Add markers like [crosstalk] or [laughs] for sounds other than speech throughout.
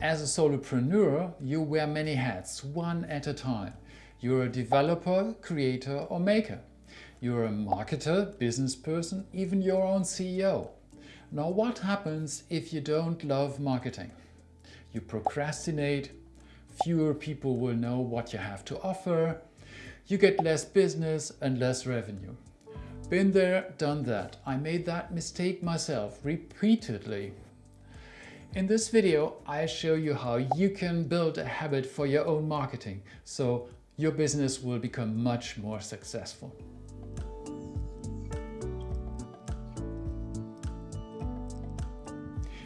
As a solopreneur, you wear many hats, one at a time. You're a developer, creator or maker. You're a marketer, business person, even your own CEO. Now what happens if you don't love marketing? You procrastinate, fewer people will know what you have to offer, you get less business and less revenue. Been there, done that. I made that mistake myself repeatedly. In this video, I show you how you can build a habit for your own marketing so your business will become much more successful.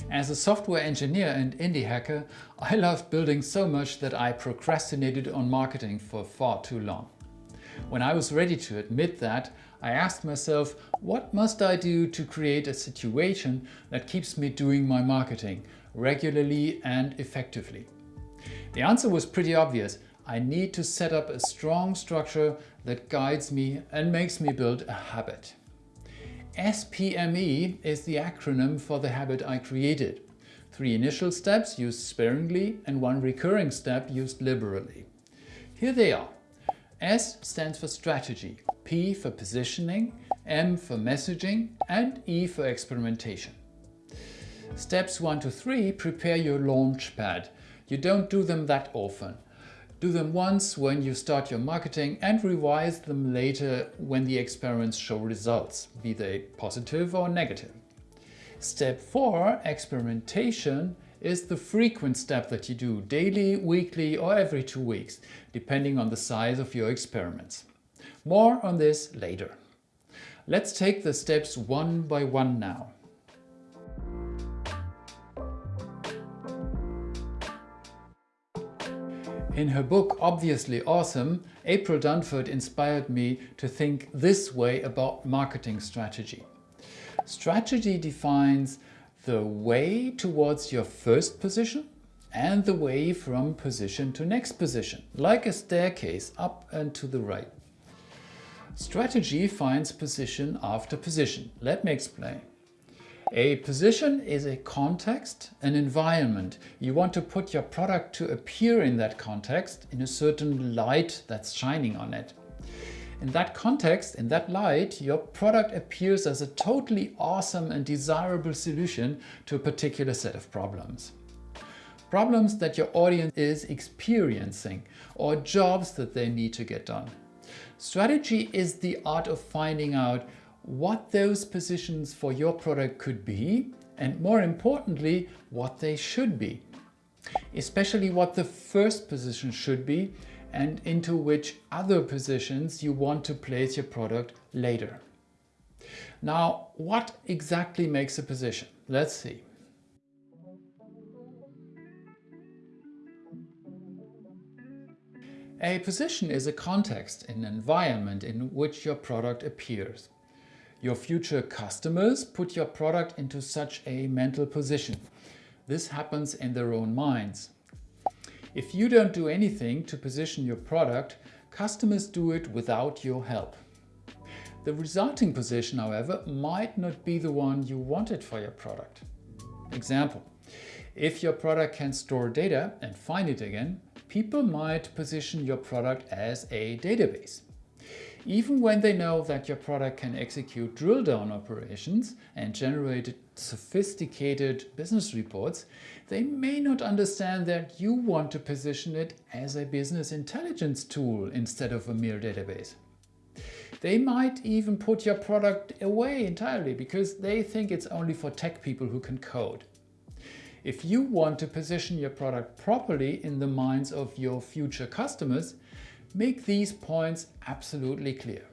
As a software engineer and indie hacker, I loved building so much that I procrastinated on marketing for far too long. When I was ready to admit that, I asked myself, what must I do to create a situation that keeps me doing my marketing regularly and effectively? The answer was pretty obvious. I need to set up a strong structure that guides me and makes me build a habit. SPME is the acronym for the habit I created. Three initial steps used sparingly and one recurring step used liberally. Here they are. S stands for strategy, P for positioning, M for messaging and E for experimentation. Steps 1 to 3 prepare your launch pad. You don't do them that often. Do them once when you start your marketing and revise them later when the experiments show results, be they positive or negative. Step 4, experimentation, is the frequent step that you do daily, weekly or every two weeks, depending on the size of your experiments. More on this later. Let's take the steps one by one now. In her book Obviously Awesome, April Dunford inspired me to think this way about marketing strategy. Strategy defines the way towards your first position and the way from position to next position, like a staircase up and to the right. Strategy finds position after position. Let me explain. A position is a context, an environment. You want to put your product to appear in that context in a certain light that's shining on it. In that context, in that light, your product appears as a totally awesome and desirable solution to a particular set of problems. Problems that your audience is experiencing or jobs that they need to get done. Strategy is the art of finding out what those positions for your product could be and more importantly, what they should be. Especially what the first position should be and into which other positions you want to place your product later. Now, what exactly makes a position? Let's see. A position is a context, an environment in which your product appears. Your future customers put your product into such a mental position. This happens in their own minds. If you don't do anything to position your product, customers do it without your help. The resulting position, however, might not be the one you wanted for your product. Example, if your product can store data and find it again, people might position your product as a database. Even when they know that your product can execute drill-down operations and generate sophisticated business reports, they may not understand that you want to position it as a business intelligence tool instead of a mere database. They might even put your product away entirely because they think it's only for tech people who can code. If you want to position your product properly in the minds of your future customers, Make these points absolutely clear.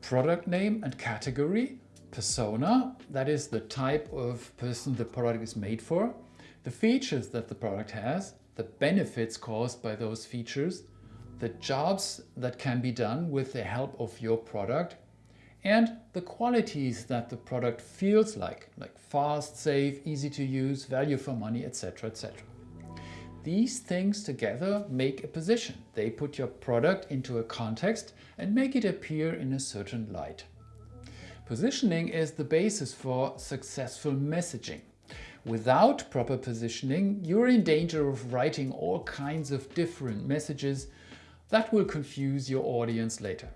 Product name and category, persona, that is the type of person the product is made for, the features that the product has, the benefits caused by those features, the jobs that can be done with the help of your product, and the qualities that the product feels like, like fast, safe, easy to use, value for money, etc. etc. These things together make a position. They put your product into a context and make it appear in a certain light. Positioning is the basis for successful messaging. Without proper positioning, you're in danger of writing all kinds of different messages that will confuse your audience later.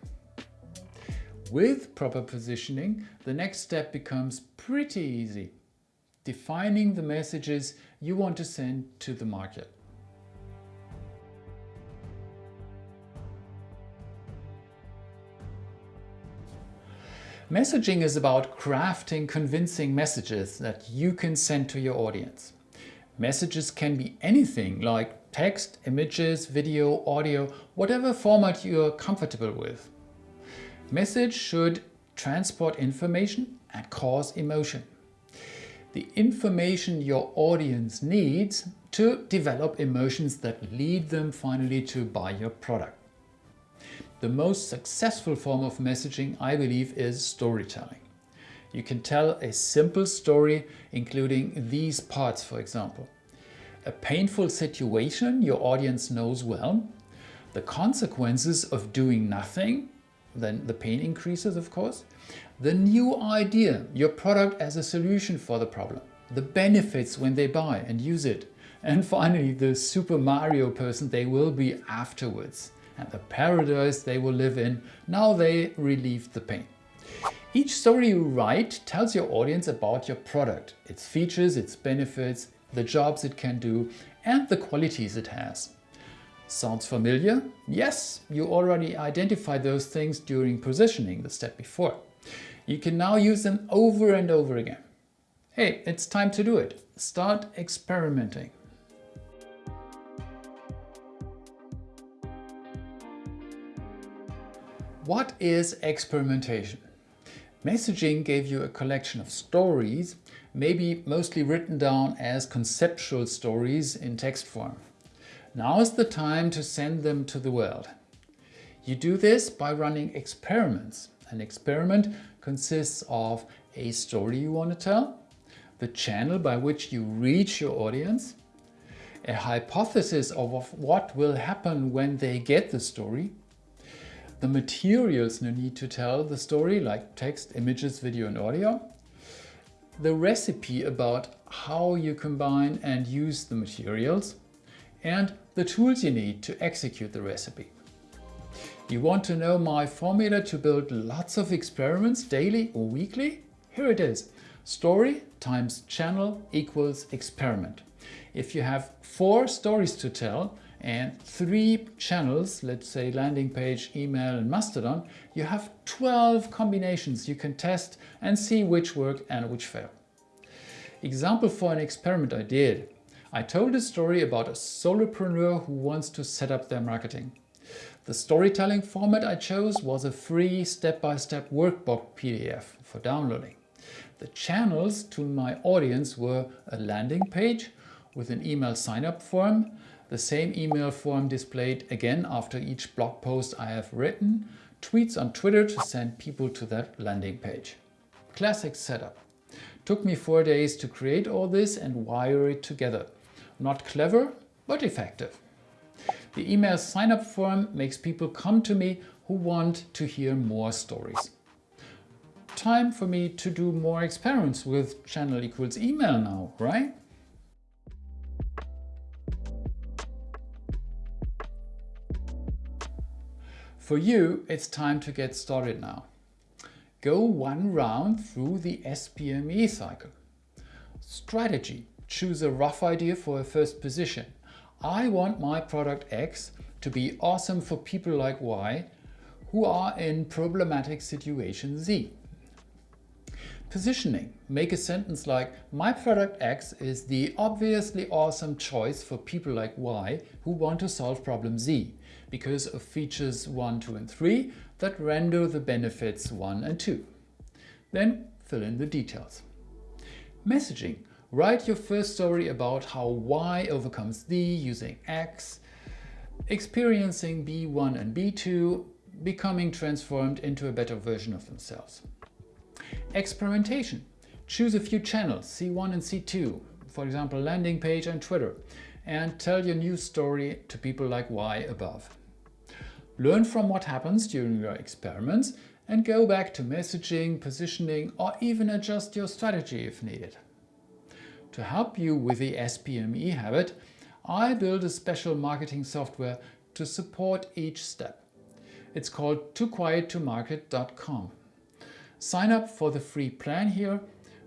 With proper positioning, the next step becomes pretty easy. Defining the messages you want to send to the market. Messaging is about crafting convincing messages that you can send to your audience. Messages can be anything like text, images, video, audio, whatever format you're comfortable with. Message should transport information and cause emotion. The information your audience needs to develop emotions that lead them finally to buy your product. The most successful form of messaging, I believe, is storytelling. You can tell a simple story, including these parts, for example. A painful situation your audience knows well, the consequences of doing nothing, then the pain increases, of course, the new idea, your product as a solution for the problem, the benefits when they buy and use it, and [laughs] finally the Super Mario person they will be afterwards and the paradise they will live in now they relieve the pain. Each story you write tells your audience about your product, its features, its benefits, the jobs it can do and the qualities it has. Sounds familiar? Yes, you already identified those things during positioning, the step before. You can now use them over and over again. Hey, it's time to do it. Start experimenting. What is experimentation? Messaging gave you a collection of stories, maybe mostly written down as conceptual stories in text form. Now is the time to send them to the world. You do this by running experiments. An experiment consists of a story you want to tell, the channel by which you reach your audience, a hypothesis of what will happen when they get the story, the materials you need to tell the story, like text, images, video and audio, the recipe about how you combine and use the materials, and the tools you need to execute the recipe. You want to know my formula to build lots of experiments daily or weekly? Here it is. Story times channel equals experiment. If you have four stories to tell, and three channels, let's say landing page, email and Mastodon, you have 12 combinations you can test and see which work and which fail. Example for an experiment I did. I told a story about a solopreneur who wants to set up their marketing. The storytelling format I chose was a free step-by-step -step workbook PDF for downloading. The channels to my audience were a landing page with an email sign-up form, the same email form displayed again after each blog post I have written, tweets on Twitter to send people to that landing page. Classic setup. Took me four days to create all this and wire it together. Not clever, but effective. The email sign-up form makes people come to me who want to hear more stories. Time for me to do more experiments with channel equals email now, right? For you, it's time to get started now. Go one round through the SPME cycle. Strategy. Choose a rough idea for a first position. I want my product X to be awesome for people like Y who are in problematic situation Z. Positioning. Make a sentence like, my product X is the obviously awesome choice for people like Y who want to solve problem Z because of features 1, 2 and 3 that render the benefits 1 and 2. Then fill in the details. Messaging. Write your first story about how Y overcomes D using X, experiencing B1 and B2, becoming transformed into a better version of themselves. Experimentation. Choose a few channels, C1 and C2, for example landing page and Twitter, and tell your new story to people like Y above. Learn from what happens during your experiments and go back to messaging, positioning or even adjust your strategy if needed. To help you with the SPME habit, I built a special marketing software to support each step. It's called tooquiettomarket.com. Sign up for the free plan here,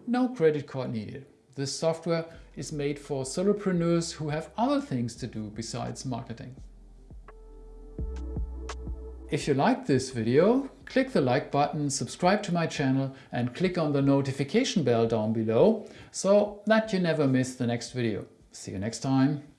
no credit card needed. This software is made for solopreneurs who have other things to do besides marketing. If you liked this video, click the like button, subscribe to my channel and click on the notification bell down below so that you never miss the next video. See you next time.